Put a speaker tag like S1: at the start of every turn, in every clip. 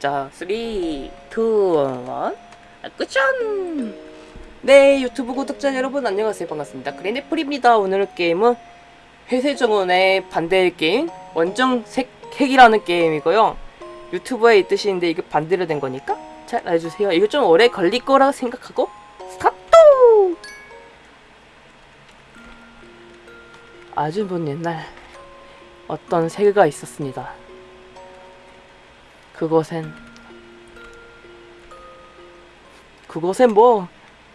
S1: 자, 3, 2, 1, 액션! 네, 유튜브 구독자 여러분 안녕하세요. 반갑습니다. 그린애플입니다. 오늘 게임은 회세정원의 반대의 게임, 원정색 핵이라는 게임이고요. 유튜브에 있듯이 인데 이게 반대로 된 거니까 잘 알려주세요. 이거 좀 오래 걸릴 거라고 생각하고 아주 먼 옛날 어떤 세계가 있었습니다. 그곳엔 그곳엔 뭐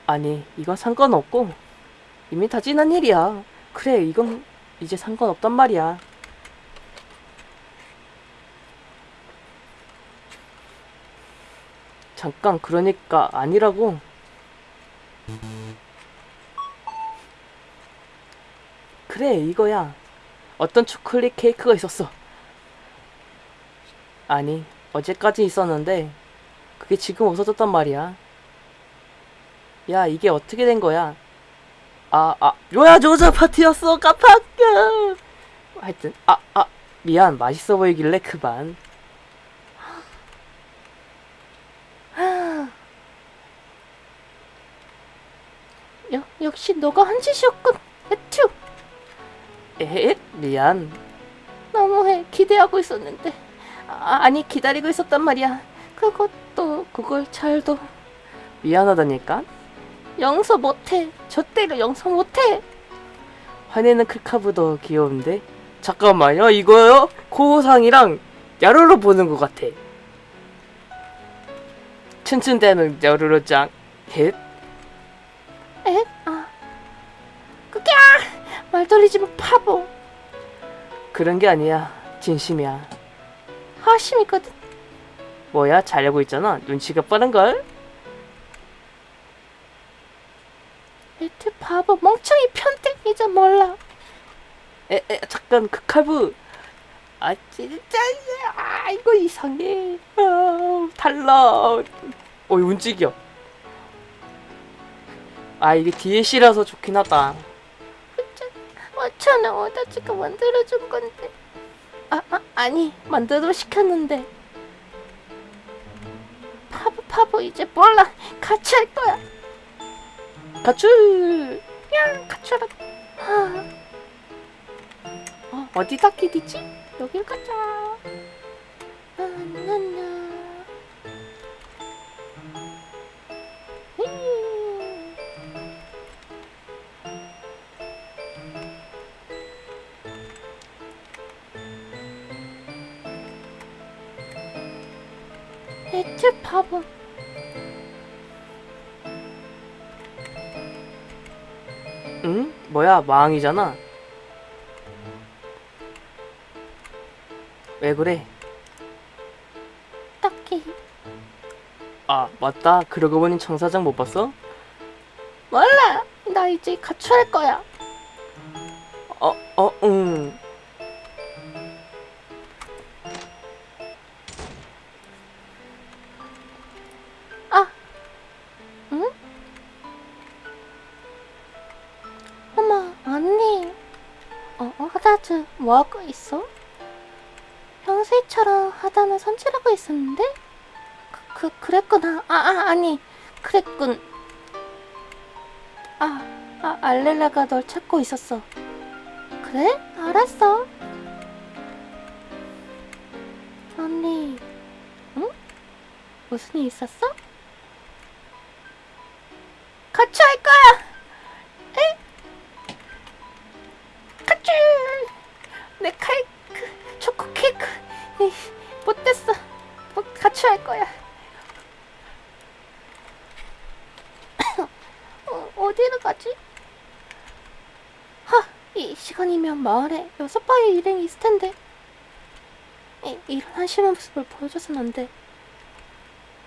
S1: 아니 이건 상관없고 이미 다 지난 일이야. 그래 이건 이제 상관없단 말이야. 잠깐 그러니까 아니라고 그래 이거야 어떤 초콜릿 케이크가 있었어 아니 어제까지 있었는데 그게 지금 없어졌단 말이야. 야 이게 어떻게 된 거야? 아, 아, 요야 조자 파티였어 깜빡야. 하여튼 아, 아, 미안 맛있어 보이길래 그만. 여, 역시 너가 한 짓이었군. 에, 미안. 너무해 기대하고 있었는데. 아, 아니 기다리고 있었단 말이야. 그것도 그걸 잘도 미안하다니까. 용서 못해. 절대로 용서 못해. 화내는 크카브도 귀여운데. 잠깐만요. 이거요? 코상이랑 야루로 보는 것 같아. 춘춘대는 야루로짱. 헷. 에? 말 돌리지 마 파보. 그런 게 아니야. 진심이야. 하심이거든. 뭐야 자려고 있잖아. 눈치가 빠른걸? 에트 바보 멍청이 편대 이제 몰라. 에, 에 잠깐 그 칼부. 아 진짜 아 이거 이상해. 아, 달라. 어 움직여. 아 이게 DLC라서 좋긴 하다. 맞잖아. 오다치가 만들어준 건데. 아, 아 아니 만들어 시켰는데. 파보 파보 이제 몰라. 같이 할 거야. 가출 야 가출하 아. 어, 어디다 끼디지? 여길 가자. 나나나 에트 바보 응? 뭐야 망이잖아. 왜 그래? 딱히. 아 맞다. 그러고 보니 청사장 못 봤어? 몰라. 나 이제 가출할 거야. 어, 어, 응 뭐하고 있어? 평소처럼 하다는 손질하고 있었는데? 그, 그, 그랬구나. 아, 아, 아니, 그랬군. 아, 아, 알렐라가 널 찾고 있었어. 그래? 알았어. 언니, 응? 무슨 일 있었어? 같이 할 거야. 에? 같이. 내 케이크, 초코 케이크. 못됐어. 뭐 같이 할 거야. 어, 어디로 가지? 하, 이 시간이면 마을에 여섯 바의 일행이 있을 텐데. 이, 이런 한심한 모습을 보여줘선 안 돼.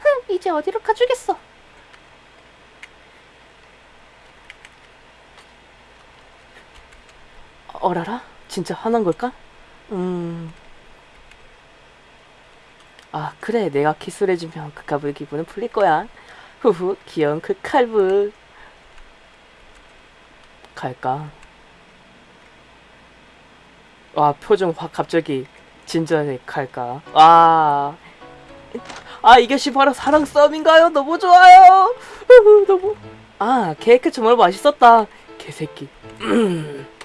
S1: 흥, 이제 어디로 가주겠어. 어라라? 진짜 화난 걸까? 음. 아, 그래. 내가 키스를 해주면 그 기분은 풀릴 거야. 후후 귀여운 그 칼부 갈까? 와 표정 확 갑자기 진지하게 갈까? 와. 아 이것이 바로 사랑 싸움인가요? 너무 좋아요. 너무. 아 케이크 정말 맛있었다. 개새끼.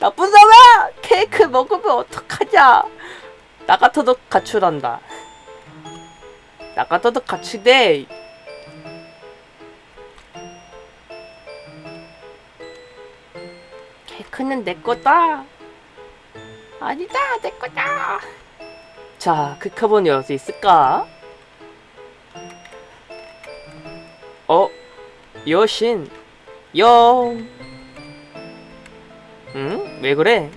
S1: 음. 나쁜 사람! 케이크 먹으면 어떡하냐? 나 같아도 가출한다. 나 같아도 가출돼. 케이크는 내 거다. 아니다, 내 거다. 자, 그 카본 열수 있을까? 어, 여신, 영. 응? 왜 그래?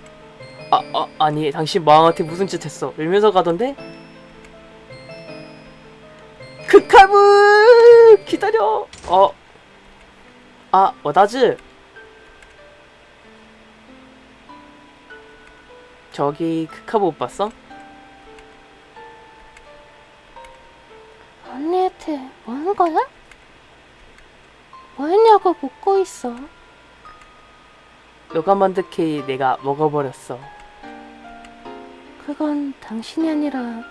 S1: 아, 아, 아니, 당신 마왕한테 무슨 짓 했어? 울면서 가던데? 크카브! 기다려! 어. 아, 워다즈! 저기, 크카브 못 봤어?
S2: 언니한테 뭐 하는 거야? 뭐 했냐고 묻고 있어.
S1: 만든 케이 내가 먹어버렸어.
S2: 그건 당신이 아니라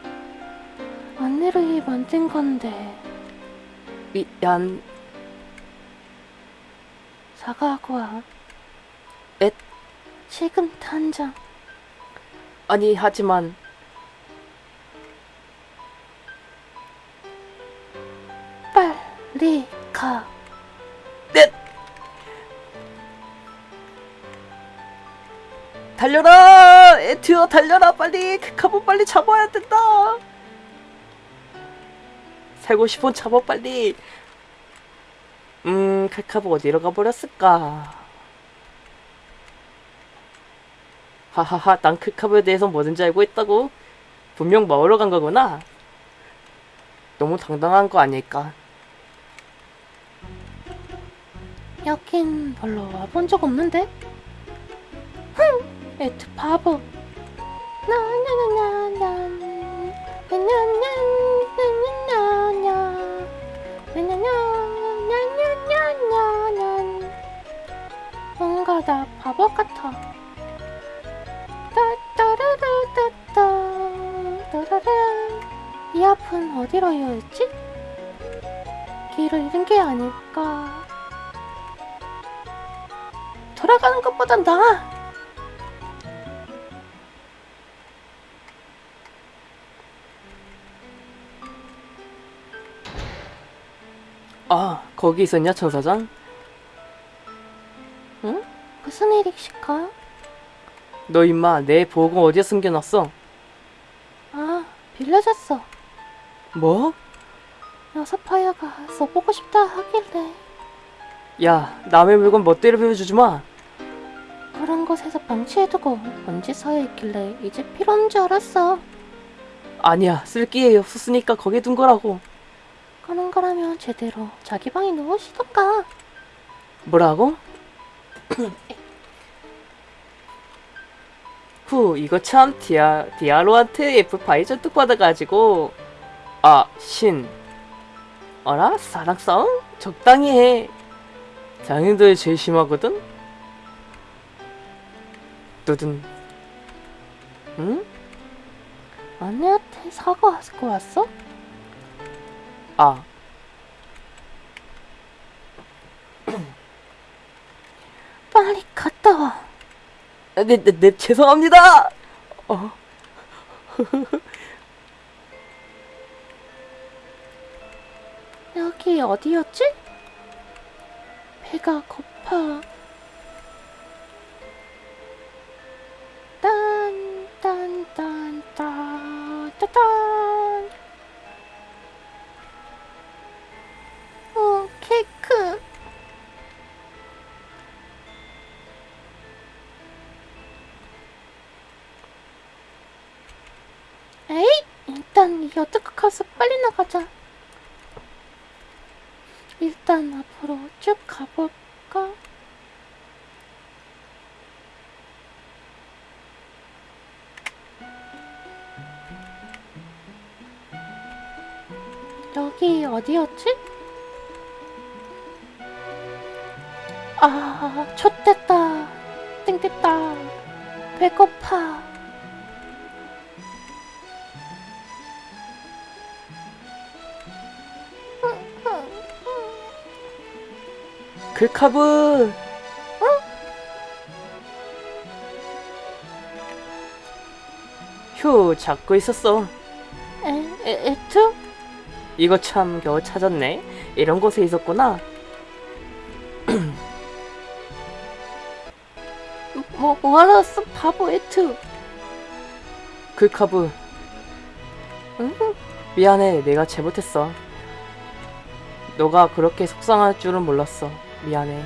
S2: 언니를 위해 만든 건데
S1: 미안,
S2: 사과하고 와.
S1: 엣?
S2: 지금 당장
S1: 아니, 하지만,
S2: 빨리 가.
S1: 달려라! 에티어 달려라, 빨리! 크카브 빨리 잡아야 된다! 살고 싶은 잡아, 빨리! 음, 크카브 어디로 가버렸을까? 하하하, 난 크카브에 대해서 뭐든지 알고 있다고? 분명 먹으러 간 거구나? 너무 당당한 거 아닐까?
S2: 여긴 별로 와본 적 없는데? 흥! 에트 바보. 뭔가 나 바보 같아. 이 앞은 어디로 이어있지? 길을 잃은 게 아닐까. 돌아가는 것보다 나아.
S1: 아, 거기 있었냐, 천사장?
S2: 응? 무슨 일이실까?
S1: 너 임마 내 보고 어디에 숨겨놨어?
S2: 아, 빌려줬어.
S1: 뭐?
S2: 여사파야가 써보고 싶다 하길래
S1: 야 남의 물건 멋대로 빌려주지 마
S2: 그런 곳에서 방치해두고 먼지 서여 있길래 이제 필요 없는 줄 알았어.
S1: 아니야 쓸 기회 없었으니까 거기에 둔 거라고
S2: 그런 거라면 제대로 자기 방에 넣으시던가.
S1: 뭐라고? 후 이거 참 디아, 디아로한테 F파이 전뚝 받아가지고 아 신 어라 사랑 싸움? 적당히 해 장인들 제일 심하거든? 두둔 응?
S2: 언니한테 사과하고 왔어?
S1: 아
S2: 빨리 갔다 와.
S1: 네, 네, 네, 죄송합니다. 어,
S2: 여기 어디였지? 배가 고파. 나가자. 일단 앞으로 쭉 가볼까? 여기 어디였지? 아, 촛됐다. 땡땡다. 배고파.
S1: 글카브! 휴, 잡고 있었어.
S2: 에, 에, 에투?
S1: 이거 참 겨우 찾았네. 이런 곳에 있었구나.
S2: 뭐, 뭐하러 왔어, 바보 에투.
S1: 글카브.
S2: 응?
S1: 미안해, 내가 잘못했어. 너가 그렇게 속상할 줄은 몰랐어. 미안해.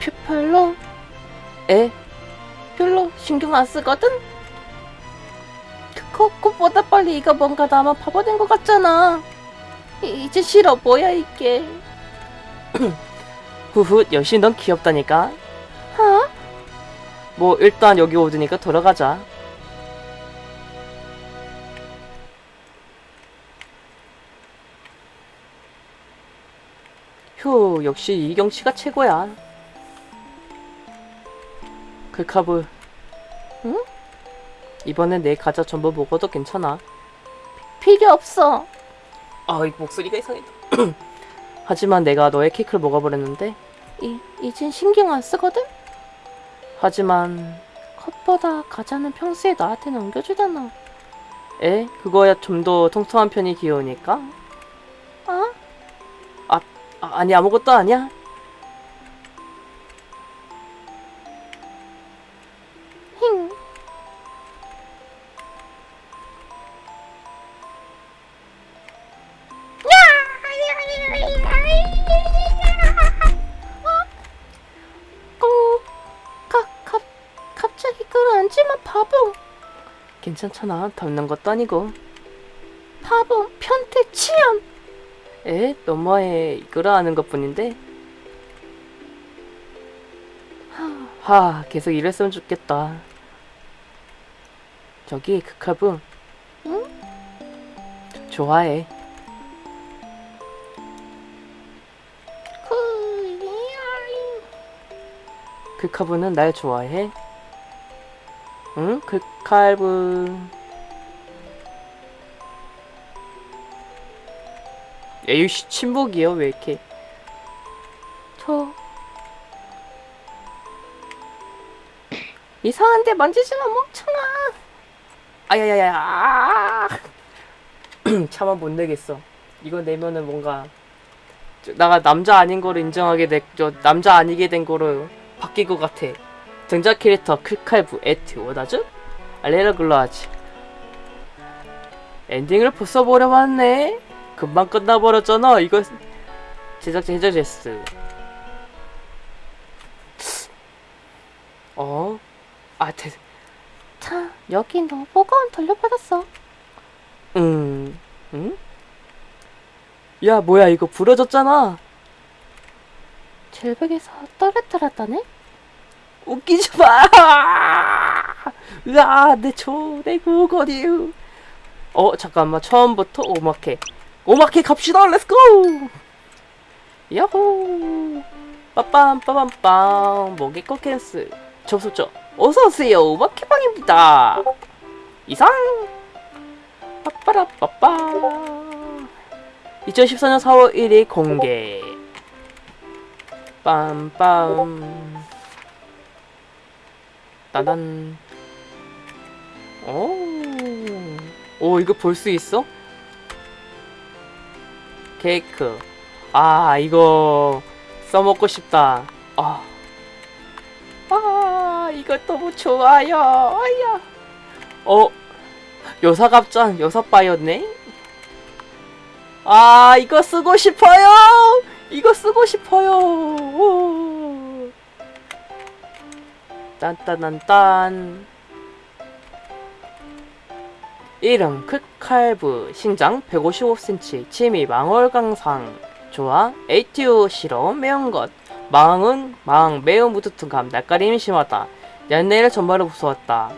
S2: 표, 별로,
S1: 에?
S2: 별로 신경 안 쓰거든? 그거, 그보다 빨리 이거 뭔가 나만 바보 된 것 같잖아. 이, 이제 싫어, 뭐야, 이게.
S1: 후후, 역시 넌 귀엽다니까.
S2: 어?
S1: 뭐, 일단 여기 오드니까 돌아가자. 휴, 역시 이경씨가 최고야. 글카브.
S2: 응?
S1: 이번엔 내 과자 전부 먹어도 괜찮아.
S2: 필요 없어.
S1: 아, 이 목소리가 이상했다. 하지만 내가 너의 케이크를 먹어버렸는데,
S2: 이, 이젠 신경 안 쓰거든?
S1: 하지만,
S2: 컵보다 과자는 평소에 나한테 넘겨주잖아.
S1: 에? 그거야 좀 더 통통한 편이 귀여우니까?
S2: 어?
S1: 아, 아니, 아무것도 아니야.
S2: 힝. 어? 갑자기 끌어앉지마 바보
S1: 괜찮잖아. 닮는 것도 아니고.
S2: 바보 편태 치연
S1: 에? 너머에 이끌어하는 것 뿐인데?
S2: 하,
S1: 하, 계속 이랬으면 좋겠다. 저기, 크카브.
S2: 응?
S1: 좋아해.
S2: 그,
S1: 크카브는 날 좋아해? 응? 크칼브. 에이씨, 침묵이요? 왜 이렇게.
S2: 저 이상한데 만지지마 멍청아
S1: 아야야야. 아! 차마 못 내겠어. 이거 내면은 뭔가 저- 나가 남자 아닌 거를 인정하게 돼, 저 남자 아니게 된 거로 바뀔 것 같아. 등장 캐릭터 클칼브 에트 워다즈 알레라 글라지. 엔딩을 벌써 버려봤네. 금방 끝나버렸잖아. 이거 제작자 해저제스. 어? 아, 대,
S2: 자 여기 너 보건 돌려받았어
S1: 음, 응? 야, 뭐야, 이거 부러졌잖아.
S2: 절벽에서 떨어뜨렸다네
S1: 웃기지 마! 으아, 내 초, 내 구거리. 어, 잠깐만, 처음부터 오마케. 오마케 갑시다, 렛츠고! 야호! 빠빰, 빠빰빰, 목이 코캔스. 접속죠. 어서오세요, 오마케방입니다. 이상! 빠빠라 빠빠. 2014년 4월 1일 공개. 빰빰. 따단. 오. 오, 이거 볼 수 있어? 케이크. 아, 이거 써먹고 싶다. 아. 아, 이거 너무 좋아요. 아야. 어, 요사갑장, 요사빠였네? 아, 이거 쓰고 싶어요! 이거 쓰고 싶어요! 오. 딴딴딴딴. 이름 크칼브 신장 155cm 취미 망월강상 좋아 에이티오 싫어 매운 것. 망은 망 매우 무뚝뚝함 낯가림이 심하다. 연내를 전말을 무서웠다.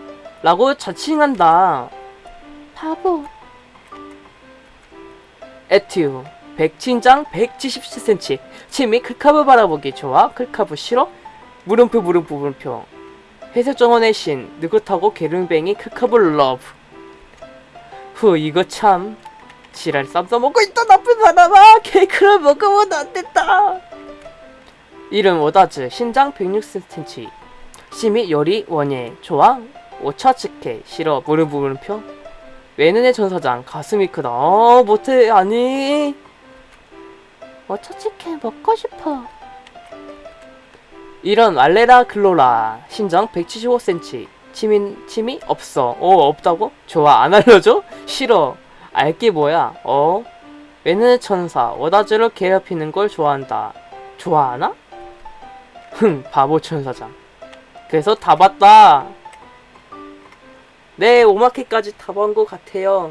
S1: 라고 자칭한다.
S2: 바보.
S1: 에튜 백친장 177cm 침이 클카브 바라보기 좋아 클카브 싫어 물음표 물음표 물음표. 회색 정원의 신 느긋하고 게릉뱅이 클카브 러브 후 이거 참. 지랄 쌈 싸먹고 있다 나쁜 사람아. 케이크를 먹으면 안 된다. 이름 오다즈 신장 106cm 심이 열이 원예 좋아 오차츠케 싫어 물음표 물음표 외눈의 전사장 가슴이 크다. 어 못해 아니.
S2: 어차치케 먹고 싶어.
S1: 이런 알레라 글로라 신장 175cm 치민 치미 없어. 어 없다고? 좋아. 안 알려줘? 싫어. 알게 뭐야? 어? 외눈의 천사. 오다즈를 괴롭히는 걸 좋아한다. 좋아하나? 흥 바보 천사장. 그래서 다 봤다. 네 오마케까지 다 본 것 같아요